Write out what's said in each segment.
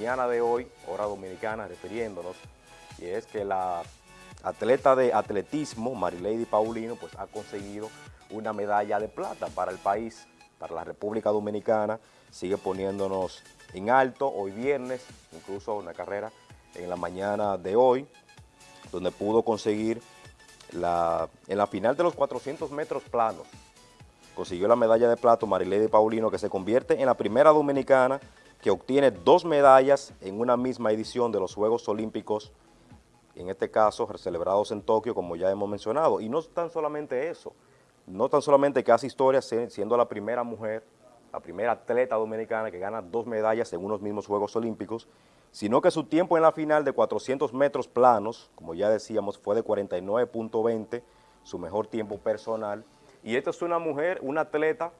mañana de hoy, hora dominicana, refiriéndonos, y es que la atleta de atletismo, Marilady Paulino, pues ha conseguido una medalla de plata para el país, para la República Dominicana, sigue poniéndonos en alto hoy viernes, incluso una carrera en la mañana de hoy, donde pudo conseguir la, en la final de los 400 metros planos, consiguió la medalla de plata Marilady Paulino, que se convierte en la primera dominicana que obtiene dos medallas en una misma edición de los Juegos Olímpicos, en este caso celebrados en Tokio, como ya hemos mencionado. Y no tan solamente eso, no tan solamente que hace historia siendo la primera mujer, la primera atleta dominicana que gana dos medallas en unos mismos Juegos Olímpicos, sino que su tiempo en la final de 400 metros planos, como ya decíamos, fue de 49.20, su mejor tiempo personal. Y esta es una mujer, una atleta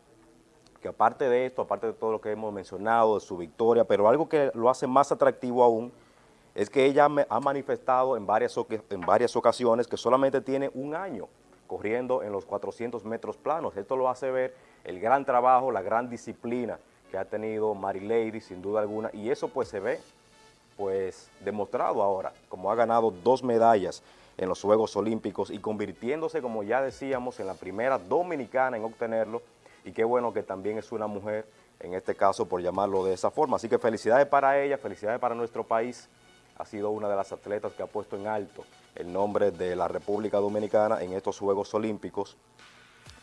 que aparte de esto, aparte de todo lo que hemos mencionado, de su victoria, pero algo que lo hace más atractivo aún, es que ella ha manifestado en varias, en varias ocasiones que solamente tiene un año corriendo en los 400 metros planos. Esto lo hace ver el gran trabajo, la gran disciplina que ha tenido Mary Lady, sin duda alguna, y eso pues se ve pues demostrado ahora, como ha ganado dos medallas en los Juegos Olímpicos y convirtiéndose, como ya decíamos, en la primera dominicana en obtenerlo, y qué bueno que también es una mujer, en este caso por llamarlo de esa forma. Así que felicidades para ella, felicidades para nuestro país. Ha sido una de las atletas que ha puesto en alto el nombre de la República Dominicana en estos Juegos Olímpicos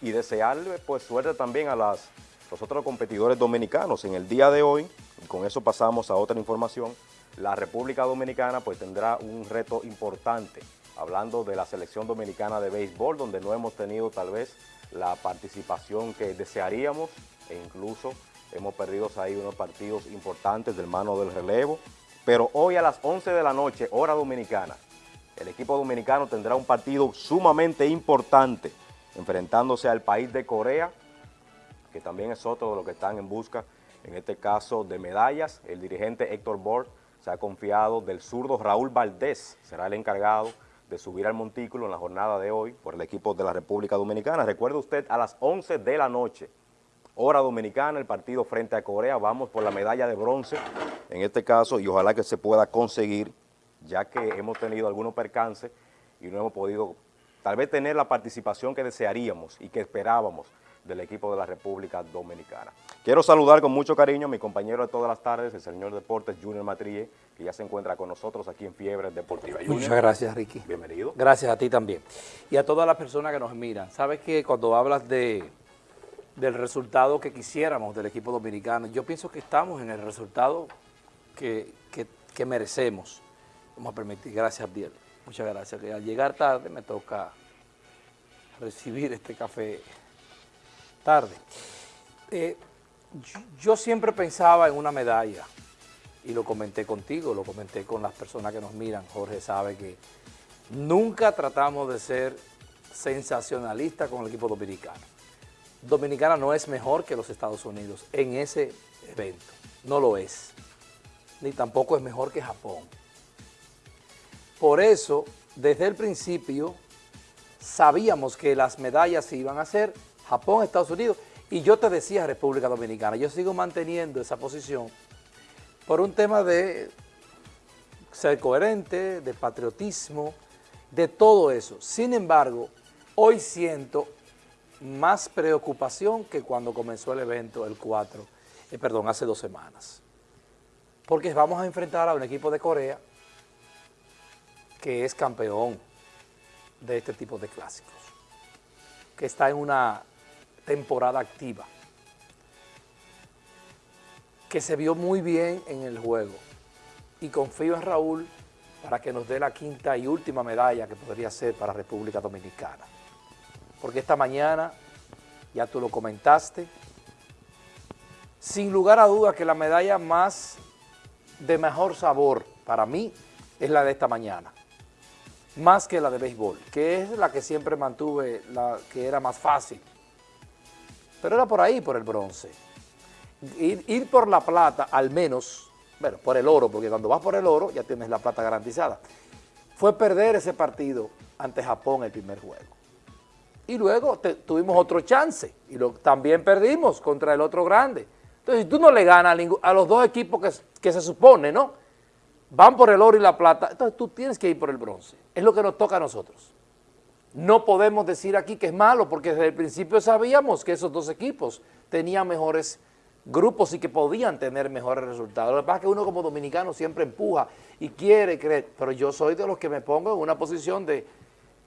y desearle pues suerte también a las, los otros competidores dominicanos. En el día de hoy, con eso pasamos a otra información, la República Dominicana pues tendrá un reto importante, hablando de la selección dominicana de béisbol, donde no hemos tenido tal vez la participación que desearíamos e incluso hemos perdido ahí unos partidos importantes del mano del relevo. Pero hoy a las 11 de la noche, hora dominicana, el equipo dominicano tendrá un partido sumamente importante enfrentándose al país de Corea, que también es otro de los que están en busca, en este caso, de medallas. El dirigente Héctor Bord se ha confiado del zurdo Raúl Valdés, será el encargado de subir al montículo en la jornada de hoy por el equipo de la República Dominicana. Recuerde usted, a las 11 de la noche, hora dominicana, el partido frente a Corea, vamos por la medalla de bronce en este caso y ojalá que se pueda conseguir, ya que hemos tenido algunos percances y no hemos podido tal vez tener la participación que desearíamos y que esperábamos del equipo de la República Dominicana. Quiero saludar con mucho cariño a mi compañero de todas las tardes, el señor Deportes Junior Matrille, que ya se encuentra con nosotros aquí en Fiebre Deportiva. Muchas gracias, Ricky. Bienvenido. Gracias a ti también. Y a todas las personas que nos miran. Sabes que cuando hablas de del resultado que quisiéramos del equipo dominicano, yo pienso que estamos en el resultado que, que merecemos. Vamos a permitir, gracias Abdiel. Muchas gracias. Que al llegar tarde me toca recibir este café tarde. Eh, yo, siempre pensaba en una medalla, y lo comenté contigo, lo comenté con las personas que nos miran. Jorge sabe que nunca tratamos de ser sensacionalistas con el equipo dominicano. Dominicana no es mejor que los Estados Unidos en ese evento, no lo es. Ni tampoco es mejor que Japón. Por eso, desde el principio, sabíamos que las medallas se iban a hacer Japón, Estados Unidos, y yo te decía República Dominicana, yo sigo manteniendo esa posición por un tema de ser coherente, de patriotismo, de todo eso. Sin embargo, hoy siento más preocupación que cuando comenzó el evento el 4, eh, perdón, hace dos semanas. Porque vamos a enfrentar a un equipo de Corea que es campeón de este tipo de clásicos, que está en una temporada activa, que se vio muy bien en el juego. Y confío en Raúl para que nos dé la quinta y última medalla que podría ser para República Dominicana. Porque esta mañana, ya tú lo comentaste, sin lugar a dudas que la medalla más de mejor sabor para mí es la de esta mañana más que la de béisbol, que es la que siempre mantuve, la que era más fácil. Pero era por ahí, por el bronce. Ir, por la plata, al menos, bueno, por el oro, porque cuando vas por el oro ya tienes la plata garantizada. Fue perder ese partido ante Japón el primer juego. Y luego tuvimos otro chance, y lo, también perdimos contra el otro grande, Entonces, si tú no le ganas a, los dos equipos que, que se supone, ¿no? Van por el oro y la plata, entonces tú tienes que ir por el bronce. Es lo que nos toca a nosotros. No podemos decir aquí que es malo, porque desde el principio sabíamos que esos dos equipos tenían mejores grupos y que podían tener mejores resultados. Lo que pasa es que uno como dominicano siempre empuja y quiere creer, pero yo soy de los que me pongo en una posición de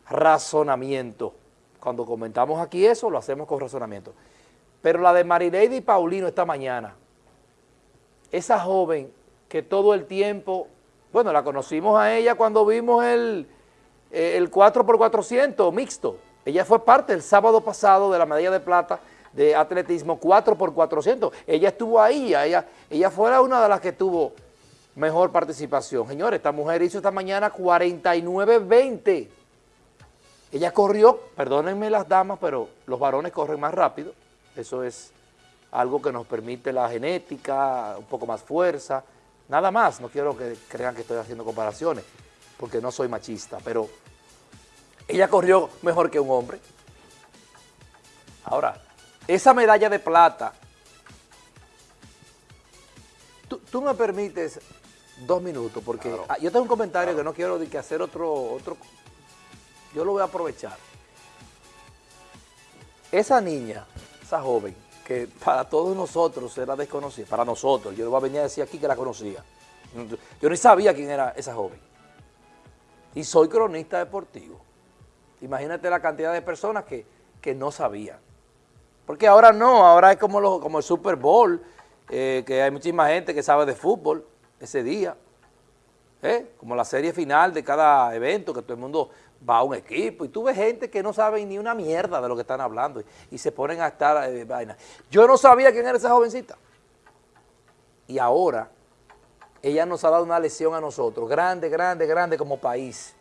razonamiento. Cuando comentamos aquí eso, lo hacemos con razonamiento. Pero la de Marileide y Paulino esta mañana, esa joven que todo el tiempo, bueno, la conocimos a ella cuando vimos el, eh, el 4x400 mixto. Ella fue parte el sábado pasado de la medalla de plata de atletismo 4x400. Ella estuvo ahí, ella, ella fue una de las que tuvo mejor participación. Señores, esta mujer hizo esta mañana 49-20. Ella corrió, perdónenme las damas, pero los varones corren más rápido. Eso es algo que nos permite la genética, un poco más fuerza, nada más. No quiero que crean que estoy haciendo comparaciones, porque no soy machista, pero ella corrió mejor que un hombre. Ahora, esa medalla de plata, tú, me permites dos minutos, porque ah, yo tengo un comentario que no quiero de que hacer otro, otro, yo lo voy a aprovechar. Esa niña, esa joven, que para todos nosotros era desconocida, para nosotros, yo le voy a venir a decir aquí que la conocía. Yo ni sabía quién era esa joven. Y soy cronista deportivo. Imagínate la cantidad de personas que, que no sabían. Porque ahora no, ahora es como, como el Super Bowl, eh, que hay muchísima gente que sabe de fútbol ese día. ¿eh? Como la serie final de cada evento, que todo el mundo va a un equipo. Y tú ves gente que no sabe ni una mierda de lo que están hablando y, se ponen a estar eh, vaina. Yo no sabía quién era esa jovencita. Y ahora ella nos ha dado una lección a nosotros, grande, grande, grande como país.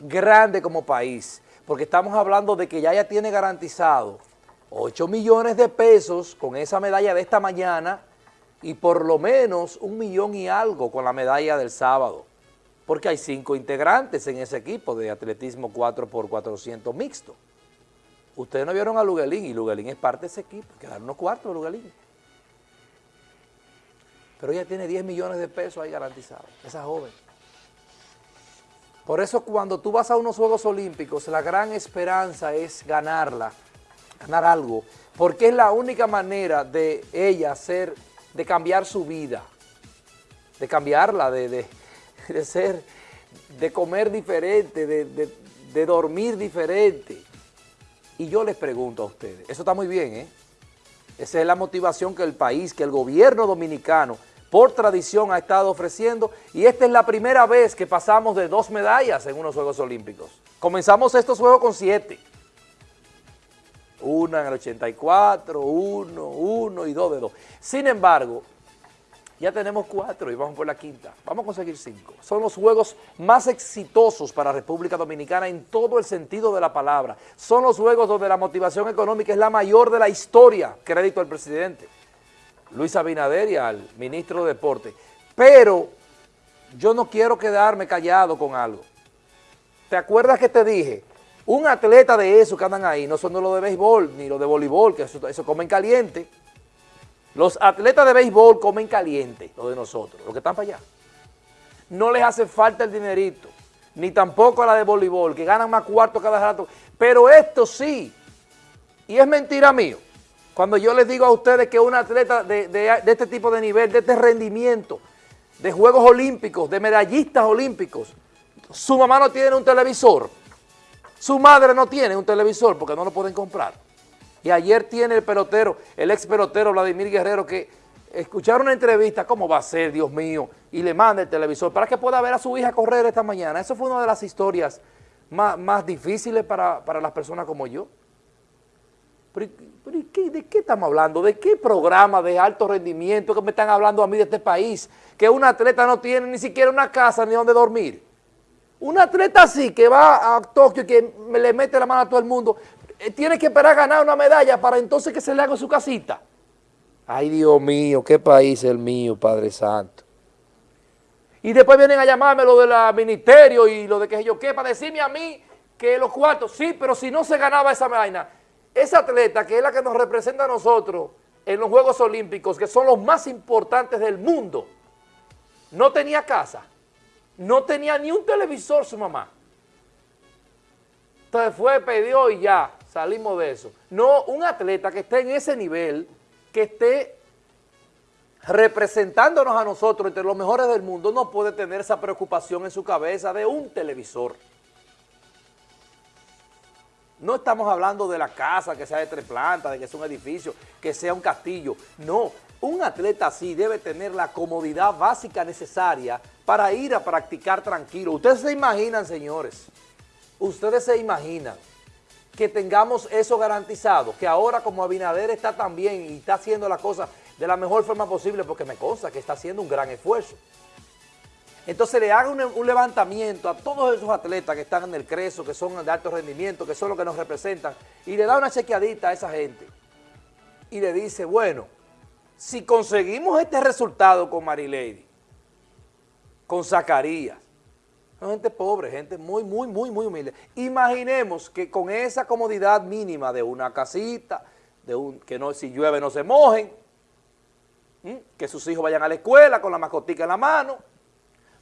Grande como país. Porque estamos hablando de que ya ella tiene garantizado 8 millones de pesos con esa medalla de esta mañana y por lo menos un millón y algo con la medalla del sábado, porque hay cinco integrantes en ese equipo de atletismo 4x400 mixto. Ustedes no vieron a Luguelín y Luguelín es parte de ese equipo, quedaron unos cuartos de Luguelín. Pero ella tiene 10 millones de pesos ahí garantizados, esa joven. Por eso cuando tú vas a unos Juegos Olímpicos, la gran esperanza es ganarla ganar algo, porque es la única manera de ella ser, de cambiar su vida, de cambiarla, de, ser, de comer diferente, de, dormir diferente. Y yo les pregunto a ustedes, eso está muy bien, ¿eh? Esa es la motivación que el país, que el gobierno dominicano, por tradición ha estado ofreciendo y esta es la primera vez que pasamos de dos medallas en unos Juegos Olímpicos. Comenzamos estos Juegos con siete una en el 84, uno, uno y dos de dos. Sin embargo, ya tenemos cuatro y vamos por la quinta. Vamos a conseguir cinco. Son los juegos más exitosos para República Dominicana en todo el sentido de la palabra. Son los juegos donde la motivación económica es la mayor de la historia. Crédito al presidente Luis Abinader y al ministro de Deporte. Pero yo no quiero quedarme callado con algo. ¿Te acuerdas que te dije? Un atleta de esos que andan ahí no son los de béisbol ni los de voleibol, que eso, comen caliente. Los atletas de béisbol comen caliente, los de nosotros, los que están para allá. No les hace falta el dinerito, ni tampoco a la de voleibol, que ganan más cuartos cada rato. Pero esto sí, y es mentira mío, cuando yo les digo a ustedes que un atleta de, de este tipo de nivel, de este rendimiento, de Juegos Olímpicos, de medallistas olímpicos, su mamá no tiene un televisor, su madre no tiene un televisor porque no lo pueden comprar. Y ayer tiene el pelotero, el ex pelotero Vladimir Guerrero, que escucharon una entrevista, ¿cómo va a ser, Dios mío? Y le manda el televisor para que pueda ver a su hija correr esta mañana. Eso fue una de las historias más, difíciles para, las personas como yo. ¿De qué estamos hablando? ¿De qué programa de alto rendimiento que me están hablando a mí de este país? Que un atleta no tiene ni siquiera una casa ni donde dormir. Un atleta así que va a Tokio y que le mete la mano a todo el mundo, eh, tiene que esperar a ganar una medalla para entonces que se le haga su casita. Ay, Dios mío, qué país es el mío, Padre Santo. Y después vienen a llamarme lo del ministerio y lo de que yo qué, para decirme a mí que los cuartos, sí, pero si no se ganaba esa vaina, esa atleta que es la que nos representa a nosotros en los Juegos Olímpicos, que son los más importantes del mundo, no tenía casa, no tenía ni un televisor su mamá. Entonces fue, pidió y ya, salimos de eso. No un atleta que esté en ese nivel, que esté representándonos a nosotros entre los mejores del mundo, no puede tener esa preocupación en su cabeza de un televisor. No estamos hablando de la casa, que sea de tres plantas, de que sea un edificio, que sea un castillo. No, un atleta así debe tener la comodidad básica necesaria para ir a practicar tranquilo. Ustedes se imaginan, señores, ustedes se imaginan que tengamos eso garantizado, que ahora como Abinader está tan bien y está haciendo las cosas de la mejor forma posible, porque me consta que está haciendo un gran esfuerzo. Entonces le haga un, levantamiento a todos esos atletas que están en el Creso, que son de alto rendimiento, que son los que nos representan, y le da una chequeadita a esa gente. Y le dice, bueno, si conseguimos este resultado con Marilady, con Zacarías, son gente pobre, gente muy, muy, muy, muy humilde. Imaginemos que con esa comodidad mínima de una casita, de un que no si llueve no se mojen, que sus hijos vayan a la escuela con la mascotica en la mano,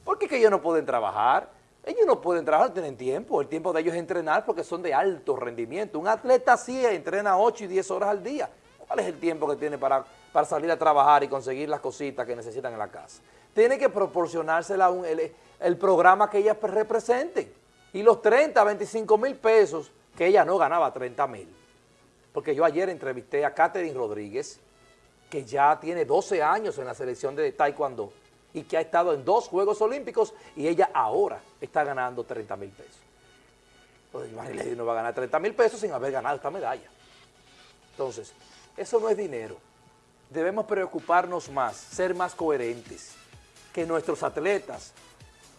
porque que ellos no pueden trabajar. Ellos no pueden trabajar, tienen tiempo. El tiempo de ellos es entrenar porque son de alto rendimiento. Un atleta sí entrena 8 y 10 horas al día. ¿Cuál es el tiempo que tiene para, para salir a trabajar y conseguir las cositas que necesitan en la casa? Tiene que proporcionársela un, el, el, programa que ellas representen. Y los 30, 25 mil pesos, que ella no ganaba 30 mil. Porque yo ayer entrevisté a Catherine Rodríguez, que ya tiene 12 años en la selección de Taekwondo, y que ha estado en dos Juegos Olímpicos y ella ahora está ganando 30 mil pesos. Pues Marilady no va a ganar 30 mil pesos sin haber ganado esta medalla. Entonces, eso no es dinero. Debemos preocuparnos más, ser más coherentes, que nuestros atletas,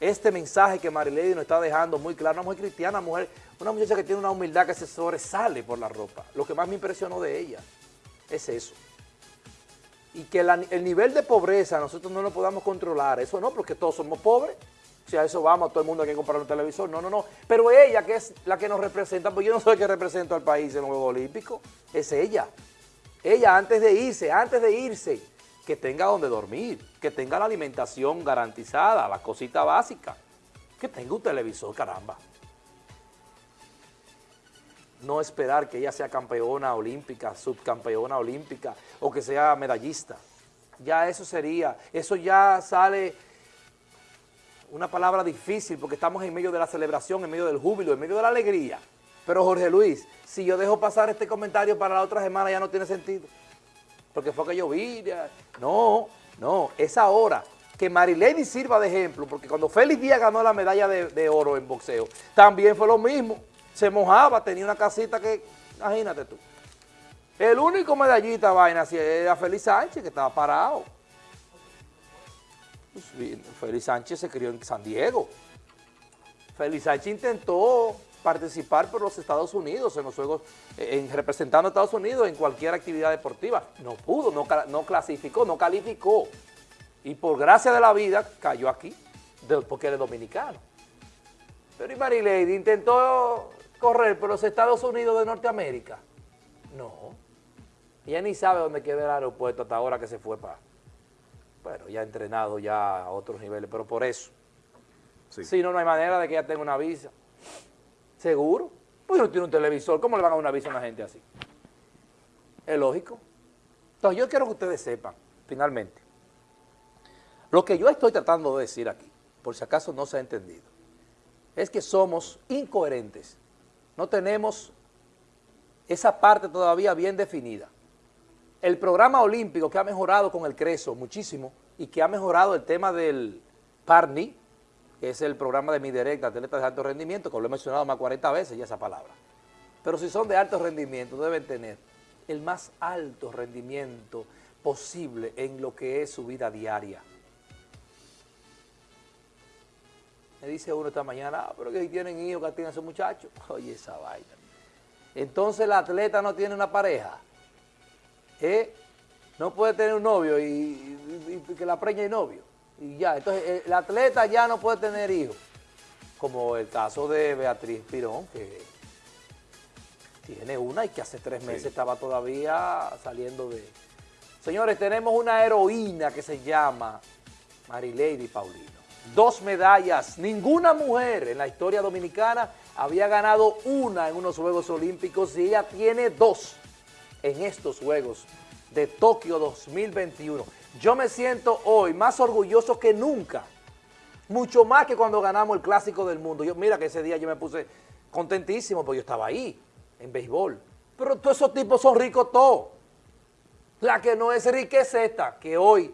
este mensaje que Marilady nos está dejando muy claro, una mujer cristiana, mujer, una muchacha que tiene una humildad que se sobresale por la ropa. Lo que más me impresionó de ella es eso y que el nivel de pobreza nosotros no lo podamos controlar, eso no, porque todos somos pobres, si a eso vamos, todo el mundo hay que comprar un televisor, no, no, no, pero ella que es la que nos representa, pues yo no soy el que represento al país en los Juegos Olímpicos, es ella, ella antes de irse, antes de irse, que tenga donde dormir, que tenga la alimentación garantizada, la cosita básica, que tenga un televisor, caramba no esperar que ella sea campeona olímpica, subcampeona olímpica o que sea medallista. Ya eso sería, eso ya sale una palabra difícil porque estamos en medio de la celebración, en medio del júbilo, en medio de la alegría. Pero Jorge Luis, si yo dejo pasar este comentario para la otra semana ya no tiene sentido. Porque fue que yo vi, no, no, es ahora que Marilady sirva de ejemplo, porque cuando Félix Díaz ganó la medalla de oro en boxeo, también fue lo mismo se mojaba, tenía una casita que, imagínate tú. El único medallita vaina era Félix Sánchez, que estaba parado. Pues, Félix Sánchez se crió en San Diego. Félix Sánchez intentó participar por los Estados Unidos, en los Juegos, en, representando a Estados Unidos en cualquier actividad deportiva. No pudo, no, no clasificó, no calificó. Y por gracia de la vida cayó aquí, porque es dominicano. Pero y Marilady intentó correr por los Estados Unidos de Norteamérica? No. Ella ni sabe dónde queda el aeropuerto hasta ahora que se fue para... Bueno, ya ha entrenado ya a otros niveles, pero por eso. Si no, no hay manera de que ella tenga una visa. ¿Seguro? Pues no tiene un televisor. ¿Cómo le van a dar una visa a una gente así? Es lógico. Entonces yo quiero que ustedes sepan, finalmente, lo que yo estoy tratando de decir aquí, por si acaso no se ha entendido, es que somos incoherentes no tenemos esa parte todavía bien definida. El programa olímpico que ha mejorado con el CRESO muchísimo y que ha mejorado el tema del PARNI, que es el programa de mi directa, atletas de alto rendimiento, que lo he mencionado más 40 veces ya esa palabra. Pero si son de alto rendimiento, deben tener el más alto rendimiento posible en lo que es su vida diaria. Me dice uno esta mañana, ah, pero que si tienen hijos, que tienen esos muchachos. Oye, esa vaina. Entonces el atleta no tiene una pareja. ¿eh? No puede tener un novio y, que la preña y novio. Y ya, entonces el atleta ya no puede tener hijos. Como el caso de Beatriz Pirón, que tiene una y que hace tres meses estaba todavía saliendo de, Señores, tenemos una heroína que se llama Marilady Paulino. Dos medallas, ninguna mujer en la historia dominicana había ganado una en unos Juegos Olímpicos y ella tiene dos en estos Juegos de Tokio 2021. Yo me siento hoy más orgulloso que nunca, mucho más que cuando ganamos el Clásico del Mundo. Yo, mira que ese día yo me puse contentísimo porque yo estaba ahí, en béisbol. Pero todos esos tipos son ricos todos. La que no es rica es esta, que hoy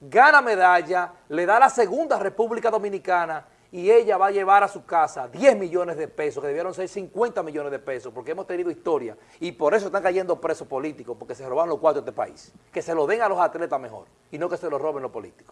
gana medalla, le da la segunda República Dominicana y ella va a llevar a su casa 10 millones de pesos, que debieron ser 50 millones de pesos, porque hemos tenido historia y por eso están cayendo presos políticos, porque se roban los cuatro de este país. Que se lo den a los atletas mejor y no que se lo roben los políticos.